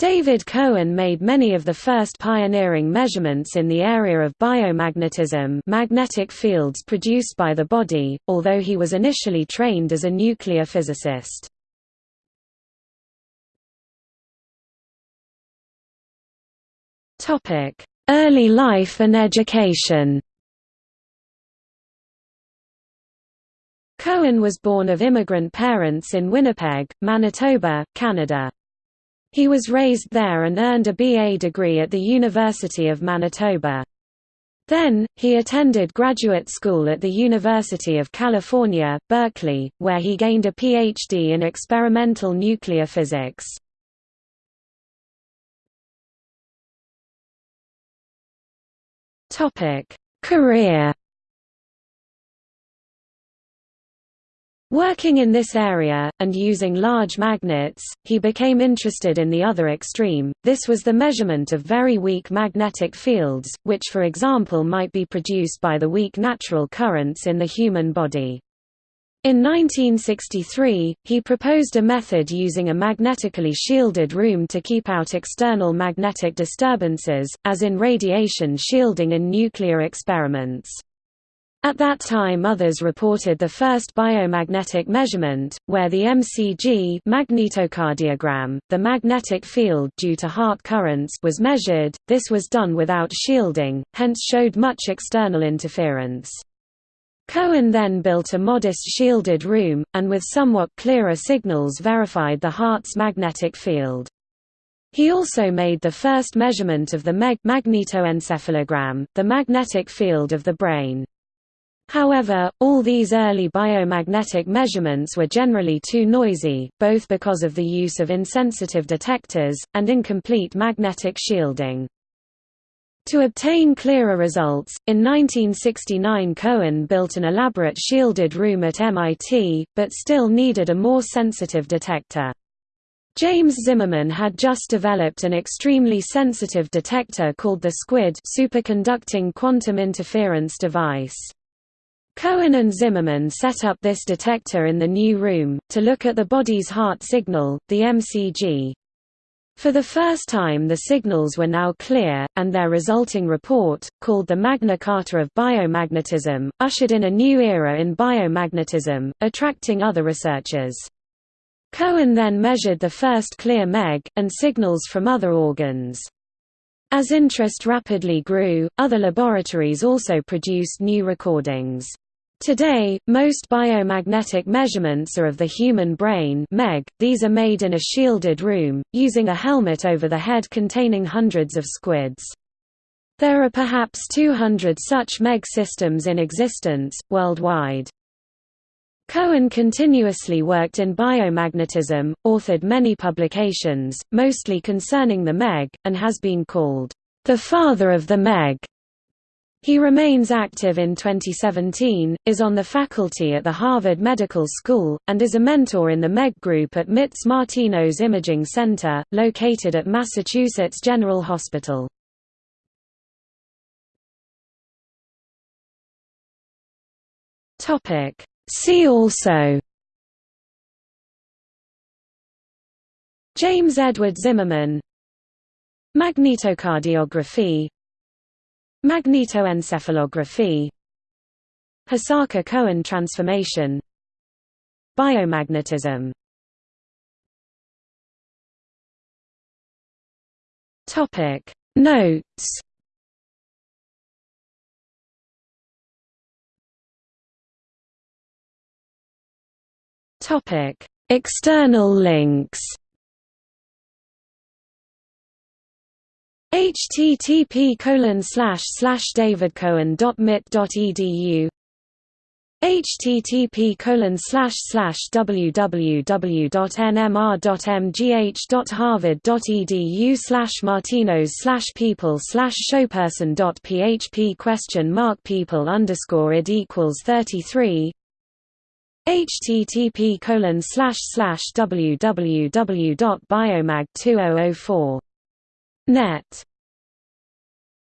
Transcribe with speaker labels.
Speaker 1: David Cohen made many of the first pioneering measurements in the area of biomagnetism magnetic fields produced by the body, although he was initially trained as a nuclear physicist. Early life and education Cohen was born of immigrant parents in Winnipeg, Manitoba, Canada. He was raised there and earned a BA degree at the University of Manitoba. Then, he attended graduate school at the University of California, Berkeley, where he gained a PhD in experimental nuclear physics. Career Working in this area, and using large magnets, he became interested in the other extreme, this was the measurement of very weak magnetic fields, which for example might be produced by the weak natural currents in the human body. In 1963, he proposed a method using a magnetically shielded room to keep out external magnetic disturbances, as in radiation shielding in nuclear experiments. At that time others reported the first biomagnetic measurement, where the MCG magnetocardiogram, the magnetic field due to heart currents was measured, this was done without shielding, hence showed much external interference. Cohen then built a modest shielded room, and with somewhat clearer signals verified the heart's magnetic field. He also made the first measurement of the MEG magnetoencephalogram, the magnetic field of the brain. However, all these early biomagnetic measurements were generally too noisy, both because of the use of insensitive detectors, and incomplete magnetic shielding. To obtain clearer results, in 1969 Cohen built an elaborate shielded room at MIT, but still needed a more sensitive detector. James Zimmerman had just developed an extremely sensitive detector called the SQUID superconducting quantum interference device. Cohen and Zimmerman set up this detector in the new room, to look at the body's heart signal, the MCG. For the first time the signals were now clear, and their resulting report, called the Magna Carta of Biomagnetism, ushered in a new era in biomagnetism, attracting other researchers. Cohen then measured the first clear MEG, and signals from other organs. As interest rapidly grew, other laboratories also produced new recordings. Today, most biomagnetic measurements are of the human brain MEG. .These are made in a shielded room, using a helmet over the head containing hundreds of squids. There are perhaps 200 such MEG systems in existence, worldwide. Cohen continuously worked in biomagnetism, authored many publications, mostly concerning the MEG, and has been called, "...the father of the MEG." He remains active in 2017, is on the faculty at the Harvard Medical School, and is a mentor in the MEG group at MIT's Martinos Imaging Center, located at Massachusetts General Hospital. See also James Edward Zimmerman Magnetocardiography Magnetoencephalography. Hosaka-Cohen transformation. Biomagnetism. Topic. Notes. Topic. External links http colon slash slash davidcohen.mit.edu http colon slash slash www.nmr.mgh.harvard.edu slash martinos slash people slash showperson.php question mark people underscore id equals 33 http colon slash slash www.biomag2004 net